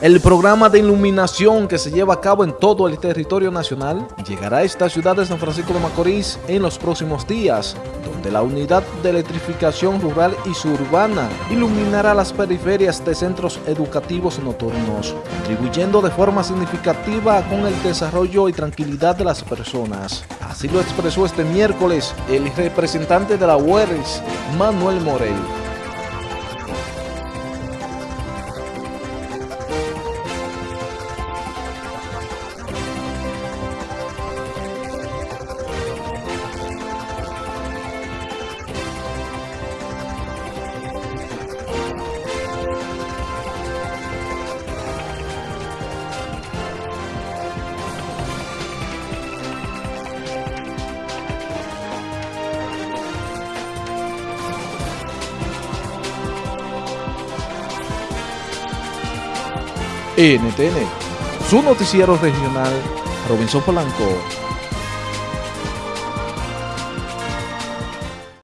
El programa de iluminación que se lleva a cabo en todo el territorio nacional llegará a esta ciudad de San Francisco de Macorís en los próximos días, donde la unidad de electrificación rural y suburbana iluminará las periferias de centros educativos nocturnos, contribuyendo de forma significativa con el desarrollo y tranquilidad de las personas. Así lo expresó este miércoles el representante de la UERS, Manuel Morel. NTN, su noticiero regional, Robinson Polanco.